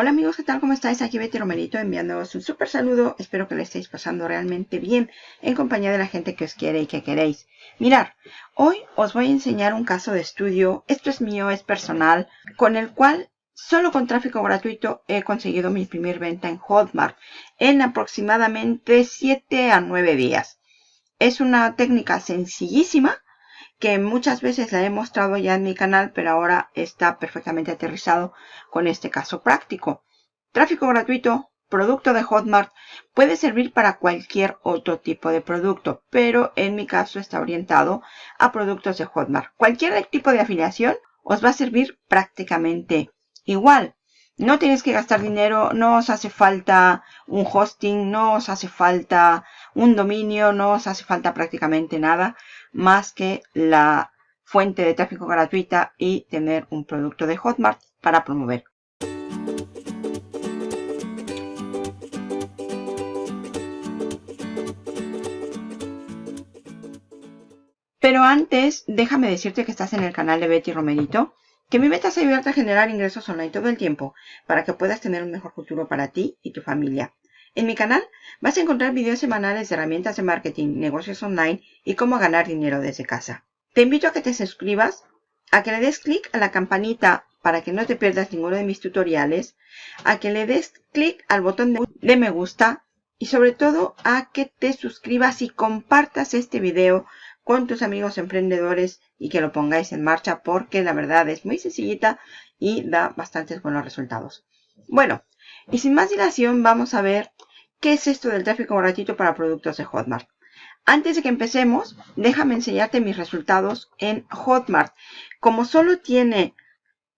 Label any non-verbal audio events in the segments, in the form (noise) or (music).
Hola amigos, ¿qué tal? ¿Cómo estáis? Aquí Betty Romerito enviándoos un súper saludo. Espero que le estéis pasando realmente bien en compañía de la gente que os quiere y que queréis. Mirar, hoy os voy a enseñar un caso de estudio. Esto es mío, es personal, con el cual solo con tráfico gratuito he conseguido mi primer venta en Hotmart en aproximadamente 7 a 9 días. Es una técnica sencillísima que muchas veces la he mostrado ya en mi canal, pero ahora está perfectamente aterrizado con este caso práctico. Tráfico gratuito, producto de Hotmart, puede servir para cualquier otro tipo de producto, pero en mi caso está orientado a productos de Hotmart. Cualquier tipo de afiliación os va a servir prácticamente igual. No tienes que gastar dinero, no os hace falta un hosting, no os hace falta un dominio, no os hace falta prácticamente nada más que la fuente de tráfico gratuita y tener un producto de Hotmart para promover. Pero antes, déjame decirte que estás en el canal de Betty Romerito que mi meta es ayudarte a generar ingresos online todo el tiempo para que puedas tener un mejor futuro para ti y tu familia. En mi canal vas a encontrar videos semanales de herramientas de marketing, negocios online y cómo ganar dinero desde casa. Te invito a que te suscribas, a que le des clic a la campanita para que no te pierdas ninguno de mis tutoriales, a que le des clic al botón de me gusta y sobre todo a que te suscribas y compartas este video con tus amigos emprendedores y que lo pongáis en marcha porque la verdad es muy sencillita y da bastantes buenos resultados. Bueno, y sin más dilación vamos a ver qué es esto del tráfico gratuito para productos de Hotmart. Antes de que empecemos, déjame enseñarte mis resultados en Hotmart. Como solo tiene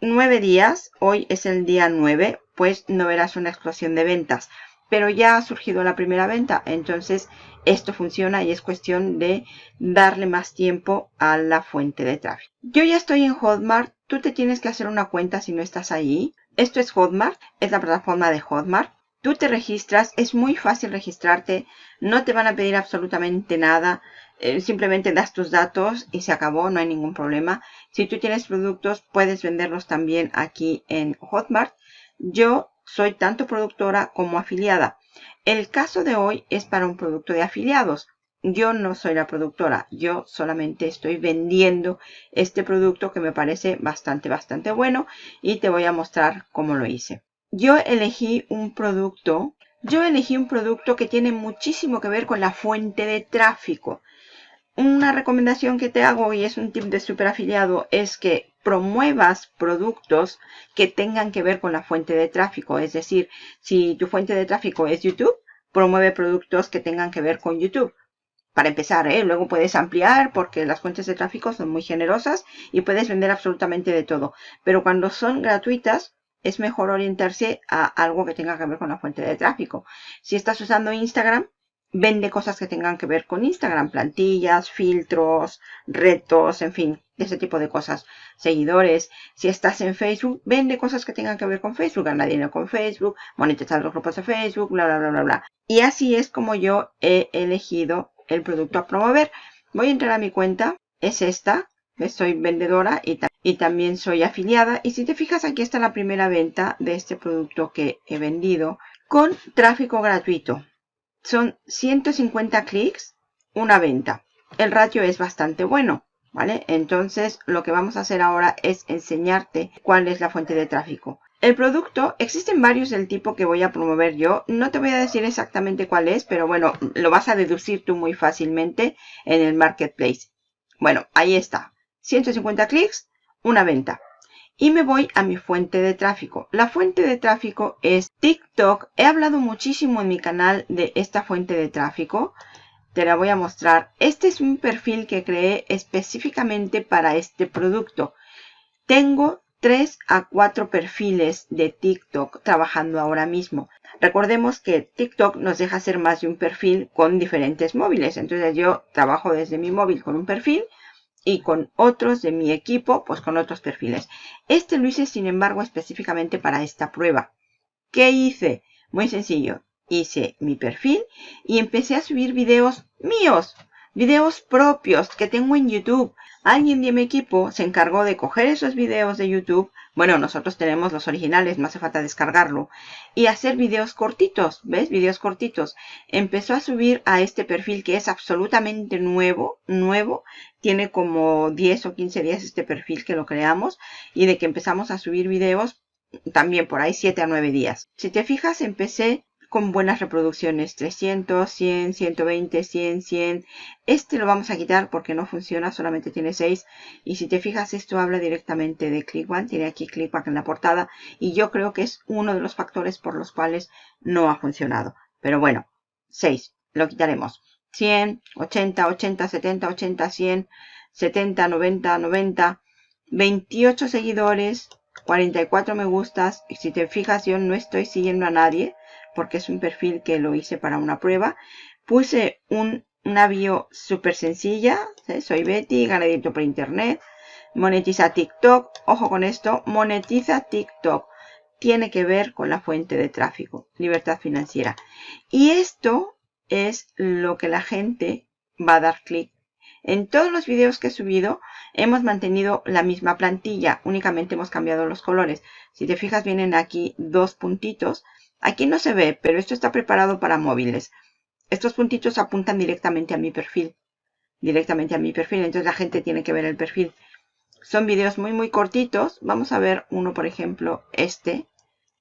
9 días, hoy es el día 9, pues no verás una explosión de ventas pero ya ha surgido la primera venta. Entonces esto funciona y es cuestión de darle más tiempo a la fuente de tráfico. Yo ya estoy en Hotmart. Tú te tienes que hacer una cuenta si no estás ahí. Esto es Hotmart, es la plataforma de Hotmart. Tú te registras, es muy fácil registrarte, no te van a pedir absolutamente nada, eh, simplemente das tus datos y se acabó, no hay ningún problema. Si tú tienes productos, puedes venderlos también aquí en Hotmart. Yo soy tanto productora como afiliada. El caso de hoy es para un producto de afiliados. Yo no soy la productora, yo solamente estoy vendiendo este producto que me parece bastante, bastante bueno y te voy a mostrar cómo lo hice. Yo elegí un producto, yo elegí un producto que tiene muchísimo que ver con la fuente de tráfico. Una recomendación que te hago y es un tip de super afiliado es que promuevas productos que tengan que ver con la fuente de tráfico. Es decir, si tu fuente de tráfico es YouTube, promueve productos que tengan que ver con YouTube. Para empezar, ¿eh? luego puedes ampliar porque las fuentes de tráfico son muy generosas y puedes vender absolutamente de todo. Pero cuando son gratuitas, es mejor orientarse a algo que tenga que ver con la fuente de tráfico. Si estás usando Instagram, vende cosas que tengan que ver con Instagram, plantillas, filtros, retos, en fin, ese tipo de cosas. Seguidores, si estás en Facebook, vende cosas que tengan que ver con Facebook, gana dinero con Facebook, monetizar los grupos de Facebook, bla, bla, bla, bla, bla. Y así es como yo he elegido el producto a promover. Voy a entrar a mi cuenta, es esta, soy vendedora y, y también soy afiliada. Y si te fijas, aquí está la primera venta de este producto que he vendido con tráfico gratuito son 150 clics, una venta. El ratio es bastante bueno, ¿vale? Entonces, lo que vamos a hacer ahora es enseñarte cuál es la fuente de tráfico. El producto, existen varios del tipo que voy a promover yo. No te voy a decir exactamente cuál es, pero bueno, lo vas a deducir tú muy fácilmente en el marketplace. Bueno, ahí está. 150 clics, una venta y me voy a mi fuente de tráfico. La fuente de tráfico es TikTok. He hablado muchísimo en mi canal de esta fuente de tráfico. Te la voy a mostrar. Este es un perfil que creé específicamente para este producto. Tengo 3 a 4 perfiles de TikTok trabajando ahora mismo. Recordemos que TikTok nos deja hacer más de un perfil con diferentes móviles. Entonces yo trabajo desde mi móvil con un perfil y con otros de mi equipo, pues con otros perfiles. Este lo hice, sin embargo, específicamente para esta prueba. ¿Qué hice? Muy sencillo. Hice mi perfil y empecé a subir videos míos, videos propios que tengo en YouTube. Alguien de mi equipo se encargó de coger esos videos de YouTube, bueno, nosotros tenemos los originales, no hace falta descargarlo, y hacer videos cortitos, ¿ves? Videos cortitos. Empezó a subir a este perfil que es absolutamente nuevo, nuevo, tiene como 10 o 15 días este perfil que lo creamos, y de que empezamos a subir videos, también por ahí 7 a 9 días. Si te fijas, empecé con buenas reproducciones 300, 100, 120, 100, 100 este lo vamos a quitar porque no funciona solamente tiene 6 y si te fijas esto habla directamente de ClickBank tiene aquí ClickBank en la portada y yo creo que es uno de los factores por los cuales no ha funcionado. Pero bueno 6 lo quitaremos. 100, 80, 80, 70, 80, 100 70, 90, 90 28 seguidores 44 me gustas. Y si te fijas yo no estoy siguiendo a nadie porque es un perfil que lo hice para una prueba. Puse un, una bio súper sencilla. Soy Betty, ganadito por internet. Monetiza TikTok. Ojo con esto. Monetiza TikTok. Tiene que ver con la fuente de tráfico. Libertad financiera. Y esto es lo que la gente va a dar clic. En todos los videos que he subido hemos mantenido la misma plantilla. Únicamente hemos cambiado los colores. Si te fijas vienen aquí dos puntitos Aquí no se ve, pero esto está preparado para móviles. Estos puntitos apuntan directamente a mi perfil. Directamente a mi perfil, entonces la gente tiene que ver el perfil. Son videos muy muy cortitos. Vamos a ver uno, por ejemplo, este.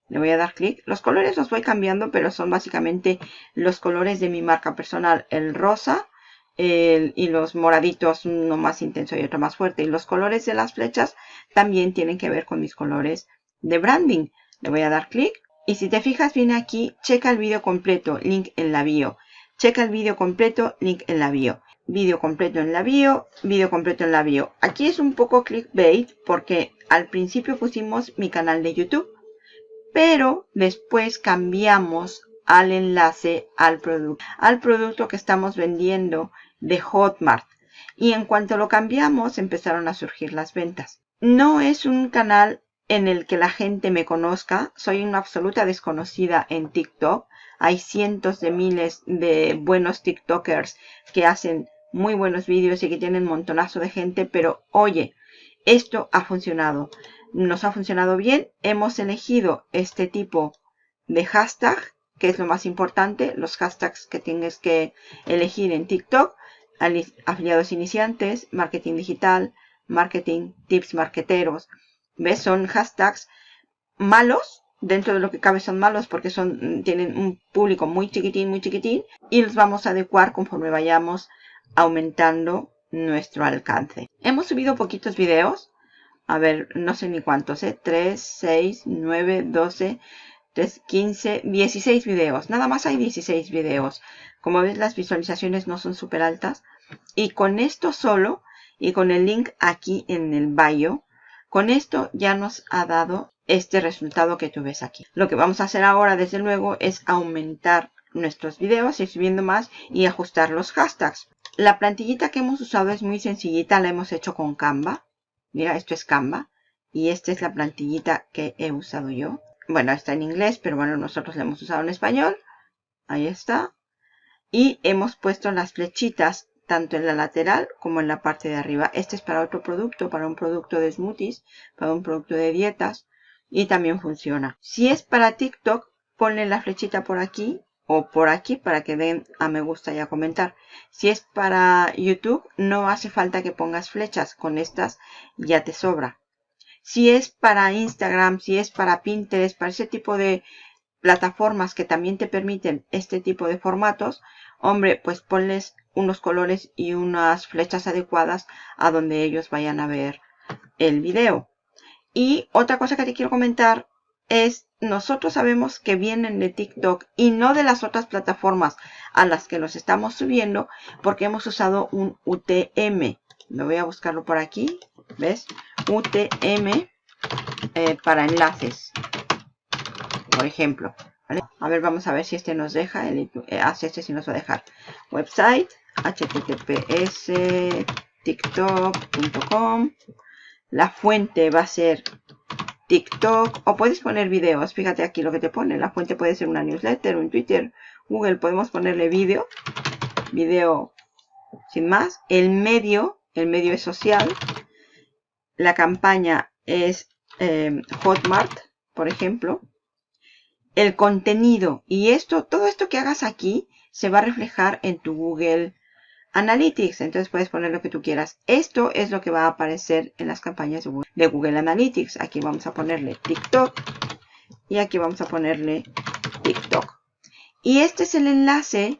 Le voy a dar clic. Los colores los voy cambiando, pero son básicamente los colores de mi marca personal. El rosa y los moraditos, uno más intenso y otro más fuerte. Y los colores de las flechas también tienen que ver con mis colores de branding. Le voy a dar clic y si te fijas bien aquí, checa el vídeo completo, link en la bio. Checa el vídeo completo, link en la bio. Vídeo completo en la bio, vídeo completo en la bio. Aquí es un poco clickbait porque al principio pusimos mi canal de YouTube. Pero después cambiamos al enlace al producto, al producto que estamos vendiendo de Hotmart. Y en cuanto lo cambiamos, empezaron a surgir las ventas. No es un canal en el que la gente me conozca. Soy una absoluta desconocida en TikTok. Hay cientos de miles de buenos TikTokers que hacen muy buenos vídeos y que tienen montonazo de gente, pero oye, esto ha funcionado. Nos ha funcionado bien. Hemos elegido este tipo de hashtag, que es lo más importante, los hashtags que tienes que elegir en TikTok. Afiliados iniciantes, marketing digital, marketing, tips marketeros, ¿Ves? Son hashtags malos. Dentro de lo que cabe son malos porque son, tienen un público muy chiquitín, muy chiquitín. Y los vamos a adecuar conforme vayamos aumentando nuestro alcance. Hemos subido poquitos videos. A ver, no sé ni cuántos, ¿eh? 3, 6, 9, 12, 3, 15, 16 videos. Nada más hay 16 videos. Como ves, las visualizaciones no son súper altas. Y con esto solo, y con el link aquí en el bio, con esto ya nos ha dado este resultado que tú ves aquí. Lo que vamos a hacer ahora, desde luego, es aumentar nuestros videos, ir subiendo más y ajustar los hashtags. La plantillita que hemos usado es muy sencillita, la hemos hecho con Canva. Mira, esto es Canva. Y esta es la plantillita que he usado yo. Bueno, está en inglés, pero bueno, nosotros la hemos usado en español. Ahí está. Y hemos puesto las flechitas tanto en la lateral como en la parte de arriba. Este es para otro producto, para un producto de smoothies, para un producto de dietas y también funciona. Si es para TikTok, ponle la flechita por aquí o por aquí para que den a me gusta y a comentar. Si es para YouTube, no hace falta que pongas flechas, con estas ya te sobra. Si es para Instagram, si es para Pinterest, para ese tipo de plataformas que también te permiten este tipo de formatos, hombre, pues ponles unos colores y unas flechas adecuadas a donde ellos vayan a ver el video. Y otra cosa que te quiero comentar es, nosotros sabemos que vienen de TikTok y no de las otras plataformas a las que los estamos subiendo porque hemos usado un UTM. Me voy a buscarlo por aquí, ¿ves? UTM eh, para enlaces, por ejemplo. A ver, vamos a ver si este nos deja. El, eh, ah, este sí nos va a dejar. Website, https tiktok.com. La fuente va a ser TikTok o puedes poner videos. Fíjate aquí lo que te pone. La fuente puede ser una newsletter, un Twitter, Google. Podemos ponerle vídeo. Video sin más. El medio el medio es social, la campaña es eh, Hotmart, por ejemplo, el contenido y esto, todo esto que hagas aquí se va a reflejar en tu Google Analytics. Entonces puedes poner lo que tú quieras. Esto es lo que va a aparecer en las campañas de Google Analytics. Aquí vamos a ponerle TikTok y aquí vamos a ponerle TikTok. Y este es el enlace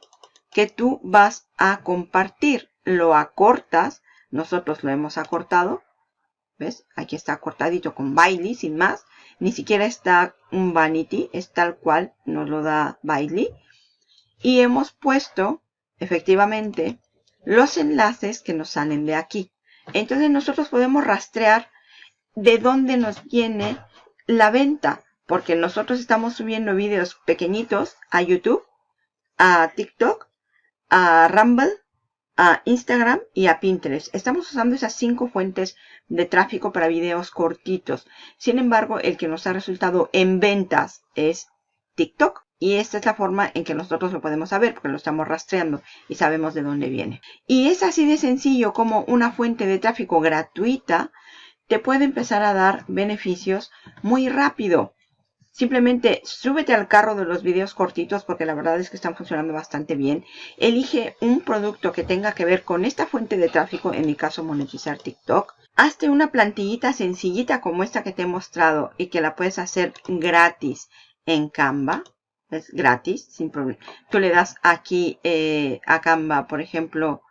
que tú vas a compartir. Lo acortas. Nosotros lo hemos acortado. ¿Ves? Aquí está cortadito con Bailey, sin más. Ni siquiera está un vanity, es tal cual nos lo da Bailey. Y hemos puesto, efectivamente, los enlaces que nos salen de aquí. Entonces nosotros podemos rastrear de dónde nos viene la venta. Porque nosotros estamos subiendo vídeos pequeñitos a YouTube, a TikTok, a Rumble, a Instagram y a Pinterest. Estamos usando esas cinco fuentes de tráfico para videos cortitos. Sin embargo, el que nos ha resultado en ventas es TikTok. Y esta es la forma en que nosotros lo podemos saber porque lo estamos rastreando y sabemos de dónde viene. Y es así de sencillo como una fuente de tráfico gratuita te puede empezar a dar beneficios muy rápido. Simplemente súbete al carro de los videos cortitos porque la verdad es que están funcionando bastante bien. Elige un producto que tenga que ver con esta fuente de tráfico, en mi caso monetizar TikTok. Hazte una plantillita sencillita como esta que te he mostrado y que la puedes hacer gratis en Canva. Es gratis, sin problema. Tú le das aquí eh, a Canva, por ejemplo,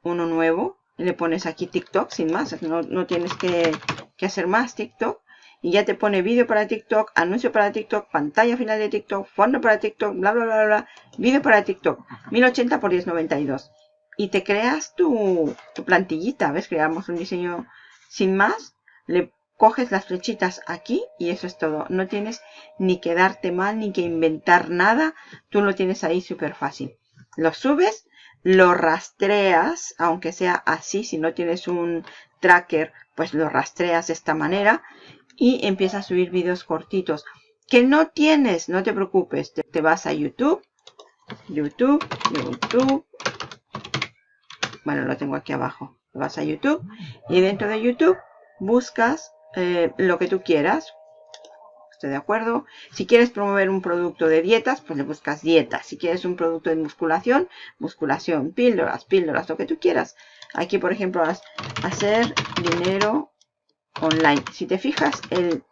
uno nuevo. Le pones aquí TikTok sin más. No, no tienes que, que hacer más TikTok y ya te pone vídeo para TikTok, anuncio para TikTok, pantalla final de TikTok, fondo para TikTok, bla, bla, bla, bla, vídeo para TikTok, 1080 por 1092. Y te creas tu, tu plantillita, ¿ves? Creamos un diseño sin más, le coges las flechitas aquí y eso es todo. No tienes ni que darte mal ni que inventar nada, tú lo tienes ahí súper fácil. Lo subes, lo rastreas, aunque sea así, si no tienes un tracker, pues lo rastreas de esta manera y empieza a subir vídeos cortitos. Que no tienes, no te preocupes, te, vas a YouTube, YouTube, YouTube. Bueno, lo tengo aquí abajo. Vas a YouTube y dentro de YouTube buscas eh, lo que tú quieras. Estoy de acuerdo. Si quieres promover un producto de dietas, pues le buscas dietas. Si quieres un producto de musculación, musculación, píldoras, píldoras, lo que tú quieras. Aquí, por ejemplo, hacer dinero online. Si te fijas, el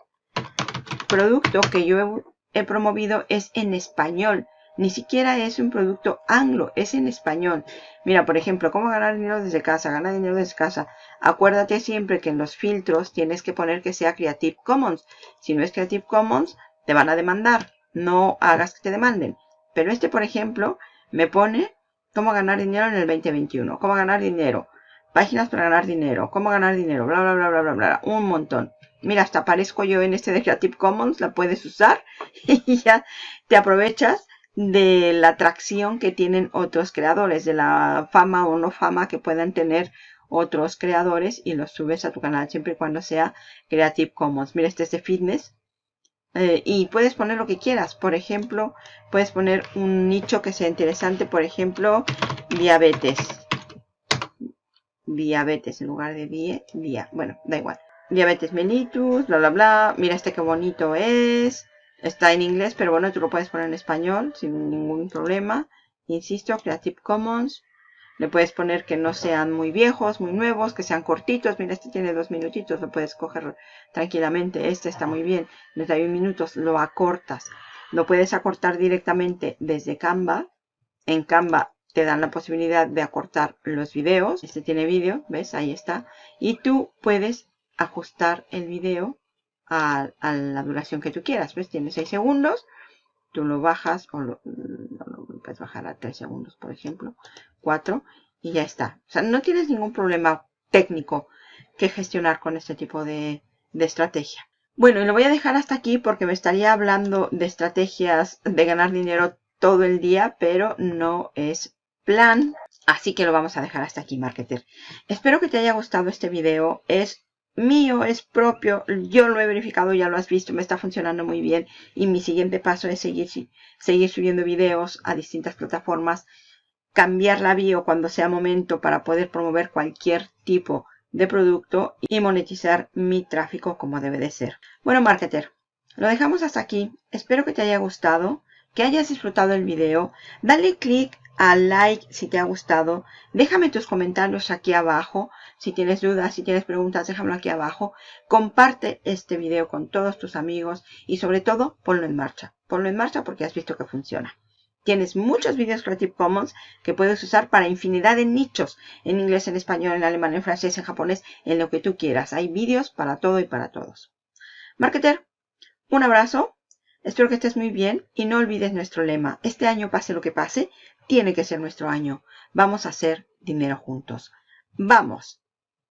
producto que yo he, promovido es en español. Ni siquiera es un producto anglo, es en español. Mira, por ejemplo, cómo ganar dinero desde casa. Gana dinero desde casa. Acuérdate siempre que en los filtros tienes que poner que sea Creative Commons. Si no es Creative Commons, te van a demandar. No hagas que te demanden. Pero este, por ejemplo, me pone cómo ganar dinero en el 2021. Cómo ganar dinero Páginas para ganar dinero. ¿Cómo ganar dinero? Bla, bla, bla, bla, bla, bla. Un montón. Mira, hasta aparezco yo en este de Creative Commons. La puedes usar (laughs) y ya te aprovechas de la atracción que tienen otros creadores, de la fama o no fama que puedan tener otros creadores y los subes a tu canal siempre y cuando sea Creative Commons. Mira, este es de fitness. Eh, y puedes poner lo que quieras. Por ejemplo, puedes poner un nicho que sea interesante. Por ejemplo, diabetes diabetes en lugar de die, dia. Bueno, da igual. Diabetes mellitus, bla, bla, bla. Mira este qué bonito es. Está en inglés, pero bueno, tú lo puedes poner en español sin ningún problema. Insisto, Creative Commons. Le puedes poner que no sean muy viejos, muy nuevos, que sean cortitos. Mira, este tiene dos minutitos, lo puedes coger tranquilamente. Este está muy bien, 31 minutos, lo acortas. Lo puedes acortar directamente desde Canva. En Canva te dan la posibilidad de acortar los videos. Este tiene vídeo, ¿ves? Ahí está. Y tú puedes ajustar el video a, la duración que tú quieras. ¿Ves? Tiene 6 segundos. Tú lo bajas o lo, puedes bajar a 3 segundos, por ejemplo. 4 y ya está. O sea, no tienes ningún problema técnico que gestionar con este tipo de, de estrategia. Bueno, y lo voy a dejar hasta aquí porque me estaría hablando de estrategias de ganar dinero todo el día, pero no es plan. Así que lo vamos a dejar hasta aquí, marketer. Espero que te haya gustado este video. Es mío, es propio. Yo lo he verificado, ya lo has visto. Me está funcionando muy bien. Y mi siguiente paso es seguir, seguir subiendo videos a distintas plataformas cambiar la bio cuando sea momento para poder promover cualquier tipo de producto y monetizar mi tráfico como debe de ser. Bueno, marketer, lo dejamos hasta aquí. Espero que te haya gustado, que hayas disfrutado el video. Dale click al like si te ha gustado. Déjame tus comentarios aquí abajo. Si tienes dudas, si tienes preguntas, déjamelo aquí abajo. Comparte este video con todos tus amigos y sobre todo ponlo en marcha. Ponlo en marcha porque has visto que funciona. Tienes muchos vídeos Creative Commons que puedes usar para infinidad de nichos. En inglés, en español, en alemán, en francés, en japonés, en lo que tú quieras. Hay vídeos para todo y para todos. Marketer, un abrazo. Espero que estés muy bien y no olvides nuestro lema. Este año, pase lo que pase, tiene que ser nuestro año. Vamos a hacer dinero juntos. ¡Vamos!